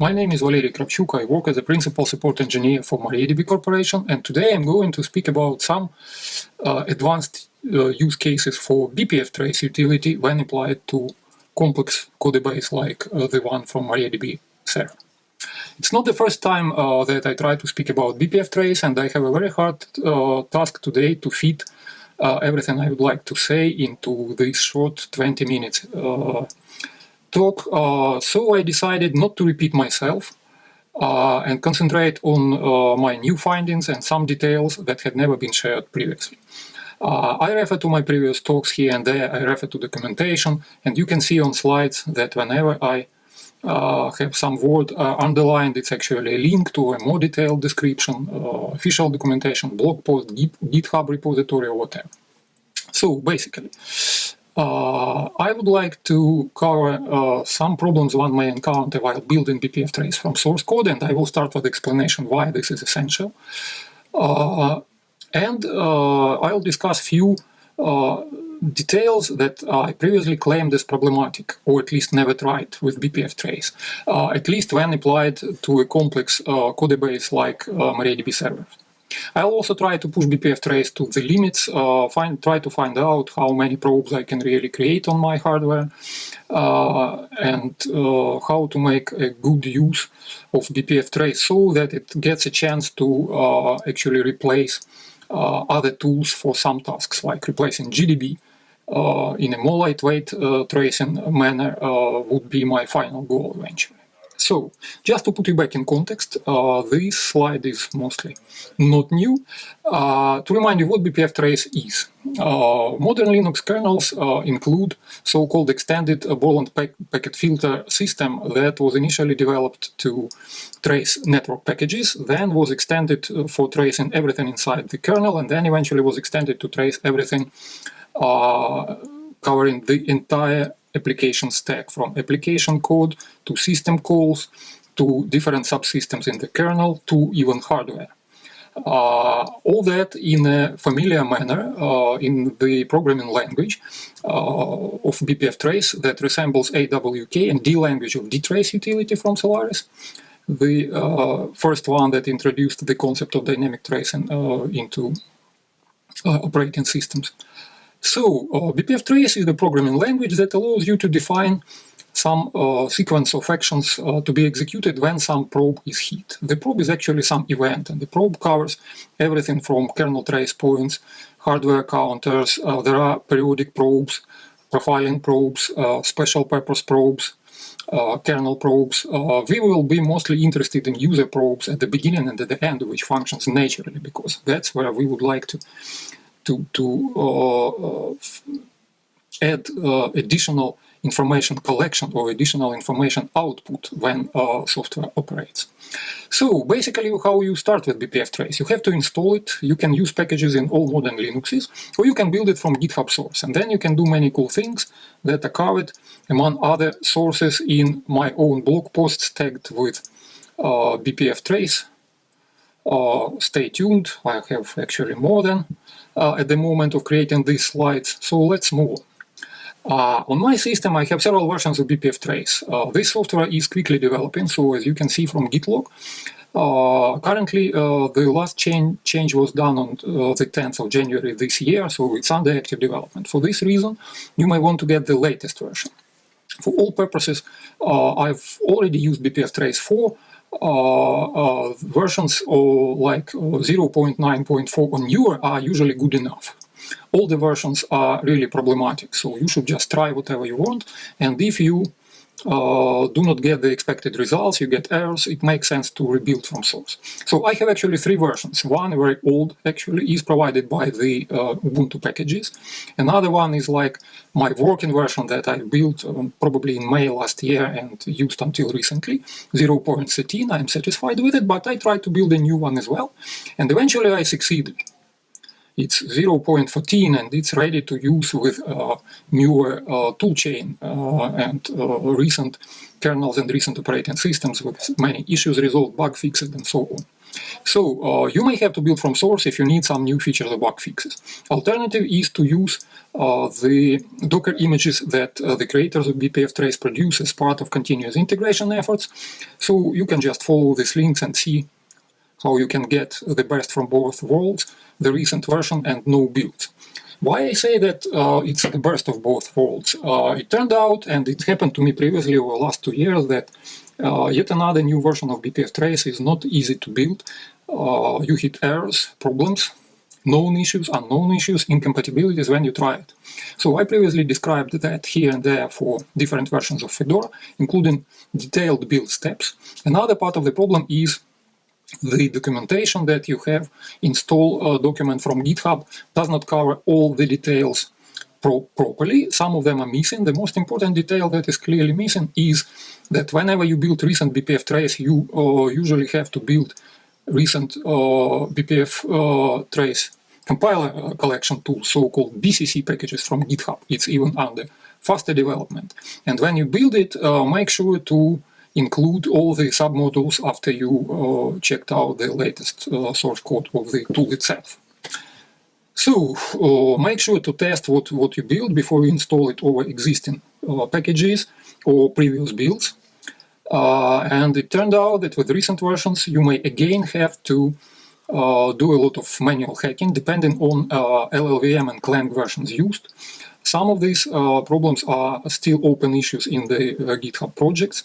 My name is Valery Kravchuk. I work as a principal support engineer for MariaDB Corporation, and today I'm going to speak about some uh, advanced uh, use cases for BPF trace utility when applied to complex codebase like uh, the one from MariaDB server. It's not the first time uh, that I try to speak about BPF trace, and I have a very hard uh, task today to fit uh, everything I would like to say into this short 20 minutes talk, uh, so I decided not to repeat myself uh, and concentrate on uh, my new findings and some details that had never been shared previously. I refer to my previous talks here and there, I refer to documentation, and you can see on slides that whenever I uh, have some word uh, underlined, it's actually a link to a more detailed description, uh, official documentation, blog post, GitHub repository, or whatever. So basically, uh, I would like to cover uh, some problems one may encounter while building BPF trace from source code, and I will start with explanation why this is essential. Uh, and uh, I'll discuss a few uh, details that I previously claimed as problematic, or at least never tried with BPF trace, uh, at least when applied to a complex codebase like MariaDB server. I'll also try to push BPF trace to the limits, uh, find, try to find out how many probes I can really create on my hardware, uh, and uh, how to make a good use of BPF trace so that it gets a chance to uh, actually replace uh, other tools for some tasks, like replacing GDB. Uh, in a more lightweight tracing manner would be my final goal eventually. So, just to put you back in context, uh, this slide is mostly not new. Uh, to remind you what BPF trace is. Uh, modern Linux kernels uh, include so-called extended Berkeley pack packet filter system that was initially developed to trace network packages, then was extended uh, for tracing everything inside the kernel, and then eventually was extended to trace everything uh, covering the entire application stack from application code to system calls to different subsystems in the kernel to even hardware. Uh, all that in a familiar manner uh, in the programming language uh, of BPF trace that resembles AWK and D language of dtrace utility from Solaris. The uh, first one that introduced the concept of dynamic tracing uh, into uh, operating systems. So uh, BPF trace is the programming language that allows you to define some uh, sequence of actions uh, to be executed when some probe is hit. The probe is actually some event, and the probe covers everything from kernel trace points, hardware counters, uh, there are periodic probes, profiling probes, uh, special purpose probes, uh, kernel probes. we will be mostly interested in user probes at the beginning and at the end, which functions naturally, because that's where we would like to to, to uh, uh, add uh, additional information collection or additional information output when uh, software operates. So basically how you start with BPF trace. You have to install it, you can use packages in all modern Linuxes, or you can build it from GitHub source. And then you can do many cool things that are covered among other sources in my own blog posts tagged with uh, BPF trace. Uh, stay tuned, I have actually more than uh, at the moment of creating these slides. So let's move uh, on my system, I have several versions of BPF Trace. Uh, this software is quickly developing, so as you can see from Gitlog, uh, currently uh, the last change, change was done on uh, the 10th of January this year, so it's under active development. For this reason, you may want to get the latest version. For all purposes, uh, I've already used BPF Trace 4, uh, uh, versions like uh, 0.9.4 or newer are usually good enough. All the versions are really problematic, so you should just try whatever you want. And if you uh, do not get the expected results, you get errors, it makes sense to rebuild from source. So I have actually three versions. One, very old, actually, is provided by the uh, Ubuntu packages. Another one is like my working version that I built um, probably in May last year and used until recently, 0.13. I'm satisfied with it, but I tried to build a new one as well. And eventually I succeeded. It's 0.14 and it's ready to use with uh, newer uh, toolchain uh, and recent kernels and recent operating systems with many issues resolved, bug fixed and so on. So uh, you may have to build from source if you need some new features or bug fixes. Alternative is to use uh, the Docker images that uh, the creators of BPF Trace produce as part of continuous integration efforts. So you can just follow these links and see how you can get the best from both worlds, the recent version and no build. Why I say that uh, it's the best of both worlds? Uh, it turned out, and it happened to me previously over the last two years, that uh, yet another new version of BPF Trace is not easy to build. Uh, you hit errors, problems, known issues, unknown issues, incompatibilities when you try it. So I previously described that here and there for different versions of Fedora, including detailed build steps. Another part of the problem is the documentation that you have install a document from GitHub does not cover all the details pro properly. Some of them are missing. The most important detail that is clearly missing is that whenever you build recent BPF trace, you uh, usually have to build recent uh, BPF uh, trace compiler uh, collection tool, so-called BCC packages from GitHub. It's even under faster development. And when you build it, uh, make sure to include all the submodules after you uh, checked out the latest uh, source code of the tool itself. So uh, make sure to test what, what you build before you install it over existing uh, packages or previous builds. Uh, and it turned out that with recent versions you may again have to uh, do a lot of manual hacking depending on LLVM and Clang versions used. Some of these uh, problems are still open issues in the uh, GitHub projects.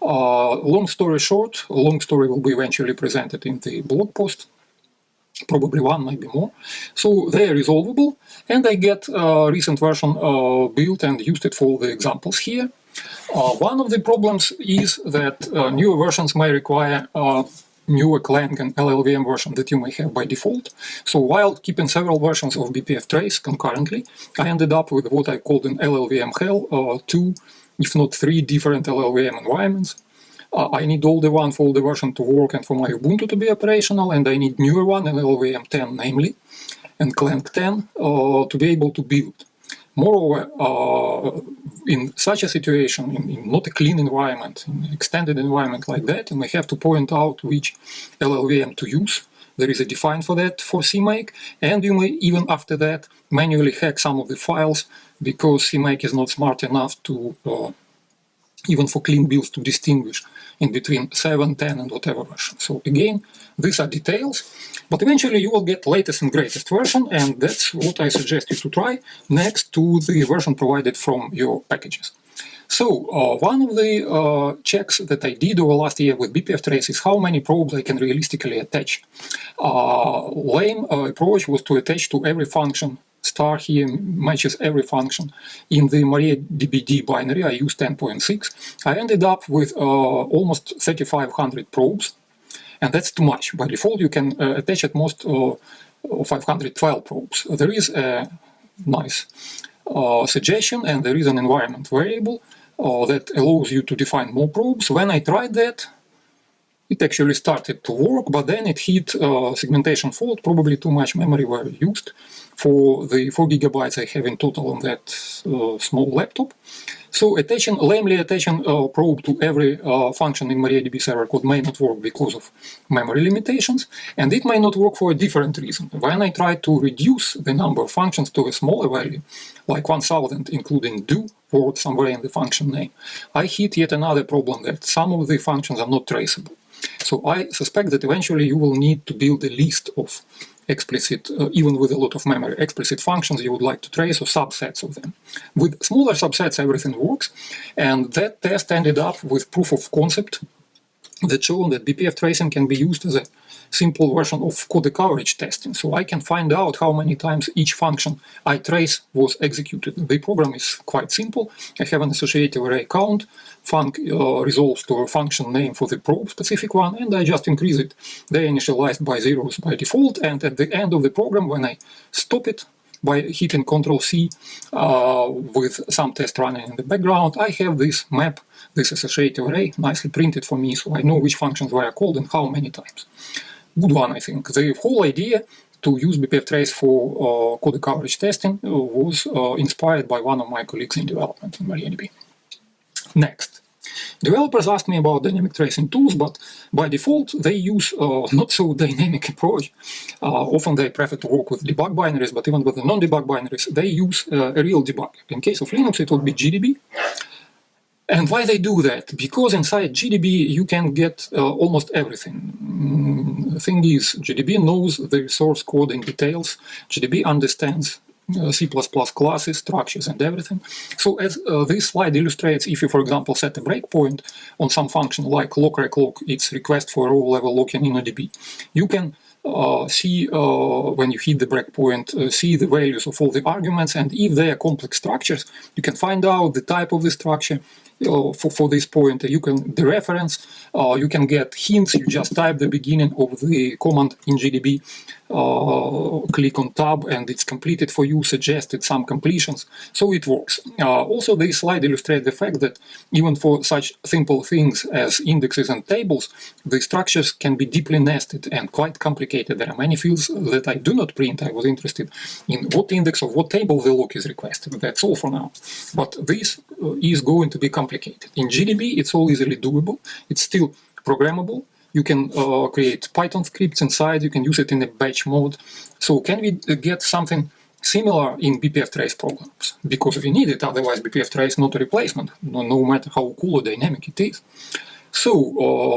Uh, long story short, long story will be eventually presented in the blog post probably one, maybe more. So they are resolvable, and I get a recent version uh, built and used it for the examples here. Uh, one of the problems is that uh, newer versions may require newer Clang and LLVM version that you may have by default. So while keeping several versions of BPF trace concurrently, I ended up with what I called an LLVM hell, uh, two, if not three different LLVM environments. Uh, I need older one for older version to work and for my Ubuntu to be operational, and I need newer one, LLVM 10 namely, and Clang 10 uh, to be able to build. Moreover, uh, in such a situation, in, in, not a clean environment, in an extended environment like that, may have to point out which LLVM to use. There is a define for that for CMake, and you may even after that manually hack some of the files because CMake is not smart enough to uh, even for clean builds to distinguish in between 7, 10 and whatever version. So again, these are details, but eventually you will get latest and greatest version and that's what I suggest you to try next to the version provided from your packages. So uh, one of the uh, checks that I did over last year with BPF Trace is how many probes I can realistically attach. Uh, lame uh, approach was to attach to every function star here matches every function. In the MariaDBD binary, I used 10.6. I ended up with uh, almost 3,500 probes, and that's too much. By default, you can uh, attach at most uh, 512 probes. There is a nice uh, suggestion, and there is an environment variable uh, that allows you to define more probes. When I tried that, it actually started to work, but then it hit uh, segmentation fault, probably too much memory were used for the 4 gigabytes I have in total on that uh, small laptop. So attaching, lamely attaching a uh, probe to every uh, function in MariaDB server code may not work because of memory limitations, and it may not work for a different reason. When I try to reduce the number of functions to a smaller value, like 1000 including do word somewhere in the function name, I hit yet another problem that some of the functions are not traceable. So I suspect that eventually you will need to build a list of explicit, uh, even with a lot of memory, explicit functions you would like to trace or subsets of them. With smaller subsets, everything works. And that test ended up with proof of concept that showed that BPF tracing can be used as a simple version of code coverage testing. So I can find out how many times each function I trace was executed. The program is quite simple. I have an associative array count, uh, resolves to a function name for the probe specific one, and I just increase it. They initialized by zeros by default, and at the end of the program, when I stop it, by hitting Control C uh, with some test running in the background, I have this map, this associative array, nicely printed for me, so I know which functions were called and how many times good one, I think. The whole idea to use BPF trace for uh, code coverage testing was uh, inspired by one of my colleagues in development in MariaDB. Next, Developers ask me about dynamic tracing tools, but by default, they use uh, not so dynamic approach. Uh, often they prefer to work with debug binaries, but even with the non-debug binaries, they use uh, a real debug. In case of Linux, it would be GDB. And why they do that? Because inside GDB you can get uh, almost everything. Mm, the thing is, GDB knows the source code in details. GDB understands C++ classes, structures, and everything. So as uh, this slide illustrates, if you, for example, set a breakpoint on some function like lock_rec_lock, its request for row-level locking in InnoDB, you can uh, see uh, when you hit the breakpoint, uh, see the values of all the arguments, and if they are complex structures, you can find out the type of the structure, uh, for, for this point, you can the reference, uh, you can get hints, you just type the beginning of the command in GDB, uh, click on tab and it's completed for you, suggested some completions, so it works. also, this slide illustrates the fact that even for such simple things as indexes and tables, the structures can be deeply nested and quite complicated. There are many fields that I do not print. I was interested in what index of what table the lock is requested. That's all for now. But this is going to be complicated. In GDB, it's all easily doable. It's still programmable. You can uh, create Python scripts inside. You can use it in a batch mode. So can we get something similar in BPF trace programs? Because we need it, otherwise BPF trace is not a replacement, no, no matter how cool or dynamic it is. So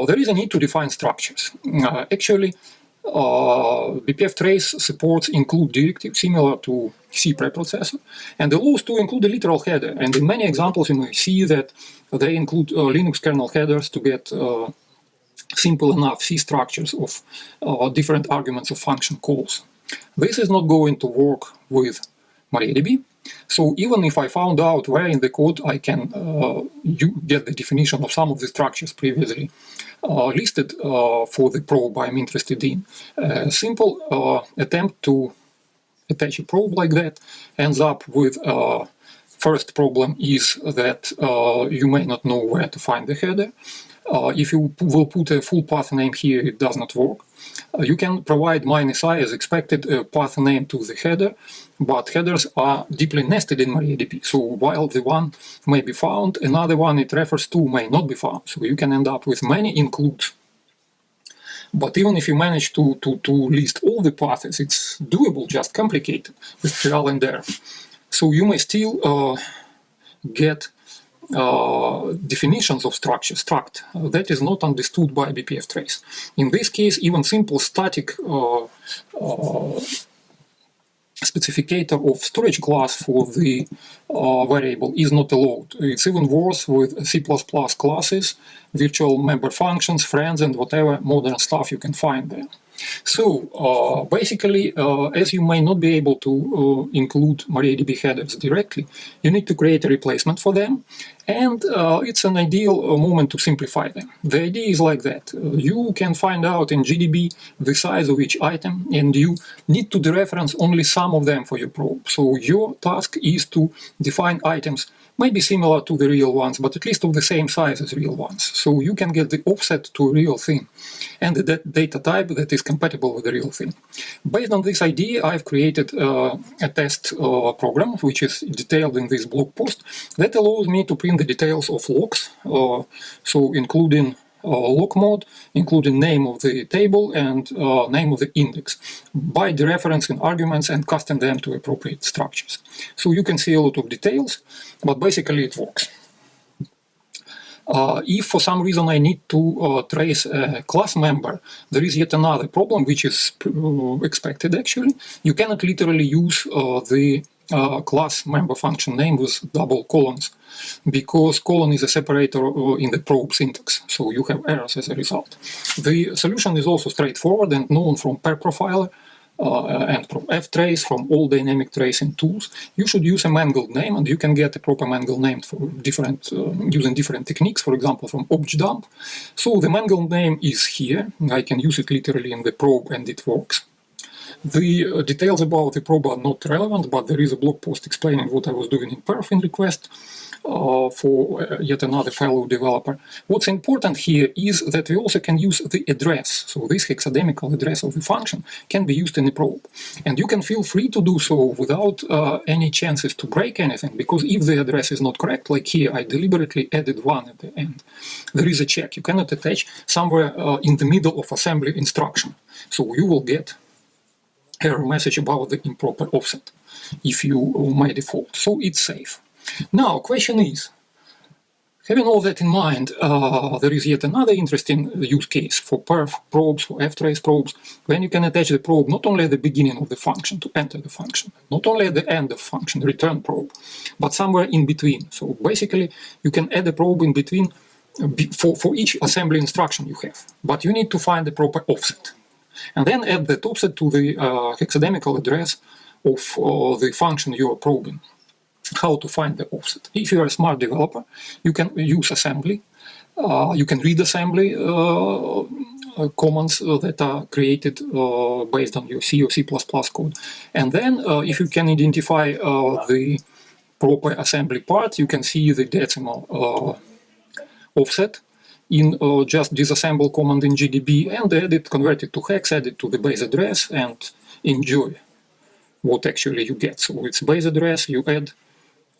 uh, there is a need to define structures. Uh, actually, uh, BPF trace supports include directive similar to C preprocessor, and allows to include a literal header. And in many examples, you may see that they include uh, Linux kernel headers to get uh, simple enough C structures of uh, different arguments of function calls. This is not going to work with MariaDB. So even if I found out where in the code I can uh, get the definition of some of the structures previously uh, listed uh, for the probe I'm interested in, a simple uh, attempt to attach a probe like that ends up with uh, first problem is that uh, you may not know where to find the header. If you will put a full path name here, it does not work. Uh, you can provide minus i as expected a path name to the header, but headers are deeply nested in MariaDB. So while the one may be found, another one it refers to may not be found. So you can end up with many includes. But even if you manage to, to, to list all the paths, it's doable, just complicated with trial and error. So you may still uh, get uh, definitions of structure, struct, uh, that is not understood by BPF trace. In this case, even simple static uh, uh, specificator of storage class for the variable is not allowed. It's even worse with C++ classes, virtual member functions, friends, and whatever modern stuff you can find there. So uh, basically, uh, as you may not be able to uh, include MariaDB headers directly, you need to create a replacement for them, and uh, it's an ideal uh, moment to simplify them. The idea is like that. Uh, you can find out in GDB the size of each item, and you need to dereference only some of them for your probe. So your task is to define items maybe similar to the real ones, but at least of the same size as real ones. So you can get the offset to a real thing and the data type that is compatible with the real thing. Based on this idea, I've created uh, a test uh, program, which is detailed in this blog post, that allows me to print the details of locks, uh, so including uh, lock mode, including name of the table and uh, name of the index, by dereferencing arguments and casting them to appropriate structures. So you can see a lot of details, but basically it works. Uh, if for some reason I need to uh, trace a class member, there is yet another problem which is uh, expected actually. You cannot literally use uh, the uh, class member function name with double colons because colon is a separator uh, in the probe syntax, so you have errors as a result. The solution is also straightforward and known from perf profiler uh, and from ftrace, from all dynamic tracing tools. You should use a mangled name, and you can get a proper mangled name for different uh, using different techniques, for example, from objdump. So the mangled name is here. I can use it literally in the probe, and it works. The uh, details about the probe are not relevant, but there is a blog post explaining what I was doing in perf in request. uh, for uh, yet another fellow developer. What's important here is that we also can use the address. So this hexadecimal address of the function can be used in a probe. And you can feel free to do so without uh, any chances to break anything, because if the address is not correct, like here, I deliberately added one at the end. There is a check. You cannot attach somewhere uh, in the middle of assembly instruction. So you will get error message about the improper offset if you my default. So it's safe. Now, question is, having all that in mind, uh, there is yet another interesting use case for perf probes, for ftrace probes, when you can attach the probe not only at the beginning of the function to enter the function, not only at the end of function, return probe, but somewhere in between. So basically, you can add a probe in between uh, for, for each assembly instruction you have, but you need to find the proper offset. And then add that offset to the uh, hexadecimal address of uh, the function you are probing. How to find the offset. If you are a smart developer, you can use assembly. Uh, you can read assembly uh, uh, commands that are created based on your C or C++ code. And then if you can identify the proper assembly part, you can see the decimal offset in uh, just disassemble command in GDB and add it, convert it to hex, add it to the base address and enjoy what actually you get. So it's base address, you add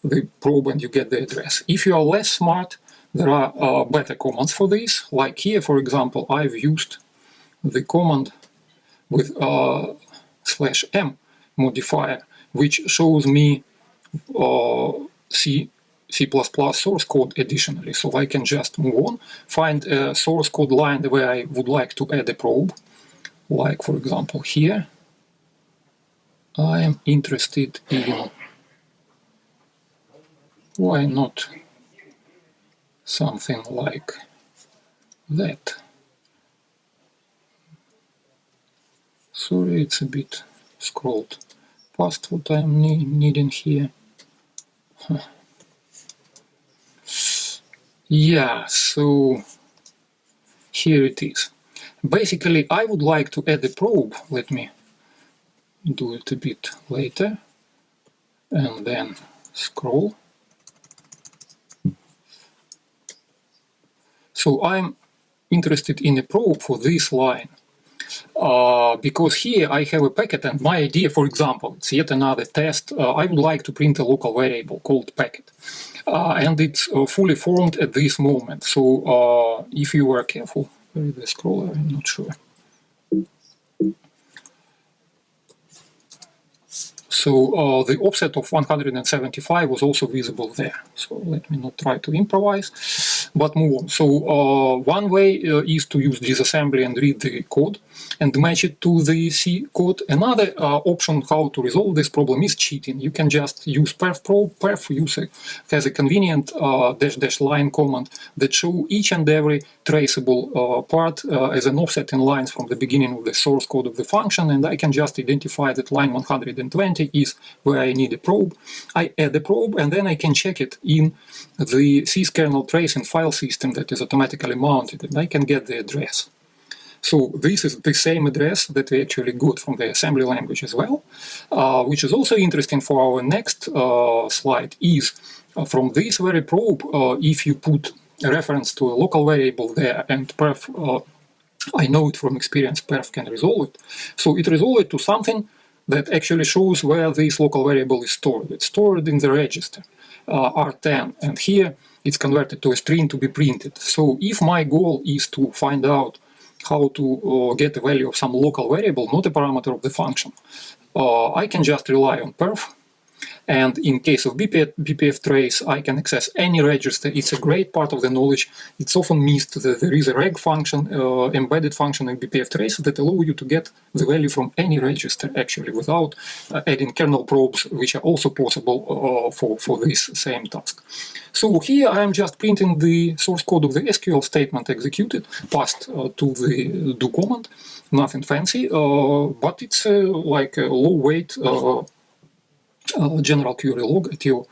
the probe and you get the address. If you are less smart, there are uh, better commands for this. Like here, for example, I've used the command with uh, slash m modifier, which shows me uh, C C++ source code additionally. So I can just move on, find a source code line where I would like to add a probe, like for example here. I am interested in, why not something like that. Sorry, it's a bit scrolled past what I'm needing here. Huh. Yeah, so here it is. Basically, I would like to add a probe. Let me do it a bit later. And then scroll. So I'm interested in a probe for this line. Uh, because here I have a packet and my idea, for example, it's yet another test. Uh, I would like to print a local variable called packet. Uh, and it's uh, fully formed at this moment. So uh, if you were careful, where is the scroller? I'm not sure. So the offset of 175 was also visible there. So let me not try to improvise, but move on. So uh, one way uh, is to use disassembly and read the code and match it to the C code. Another uh, option how to resolve this problem is cheating. You can just use perf probe. Perf use a, has a convenient dash dash line command that show each and every traceable part as an offset in lines from the beginning of the source code of the function, and I can just identify that line 120 is where I need a probe. I add the probe and then I can check it in the C syskernel tracing file system that is automatically mounted and I can get the address. So this is the same address that we actually got from the assembly language as well, uh, which is also interesting for our next uh, slide is uh, from this very probe, uh, if you put a reference to a local variable there and perf, uh, I know it from experience, perf can resolve it. So it resolves it to something that actually shows where this local variable is stored. It's stored in the register uh, R10 and here it's converted to a string to be printed. So if my goal is to find out how to uh, get the value of some local variable, not a parameter of the function, uh, I can just rely on perf and in case of BPF, BPF trace, I can access any register. It's a great part of the knowledge. It's often missed that there is a reg function, uh, embedded function in BPF trace that allow you to get the value from any register actually without uh, adding kernel probes, which are also possible uh, for, for this same task. So here I am just printing the source code of the SQL statement executed, passed uh, to the do command, nothing fancy, uh, but it's uh, like a low weight general query log at your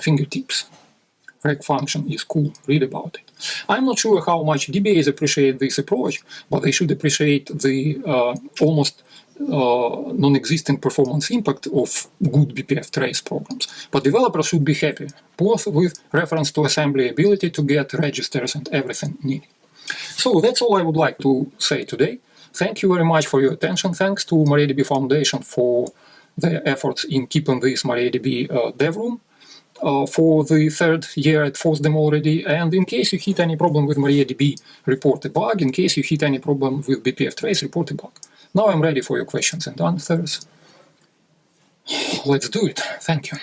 fingertips. reg function is cool. Read about it. I'm not sure how much DBAs appreciate this approach, but they should appreciate the uh, almost uh, non-existent performance impact of good BPF trace programs. But developers should be happy, both with reference to assembly ability to get registers and everything needed. So that's all I would like to say today. Thank you very much for your attention. Thanks to MariaDB Foundation for their efforts in keeping this MariaDB uh, dev room uh, for the third year at FOSDEM already. And in case you hit any problem with MariaDB, report a bug. In case you hit any problem with BPF trace, report a bug. Now I'm ready for your questions and answers. Let's do it. Thank you.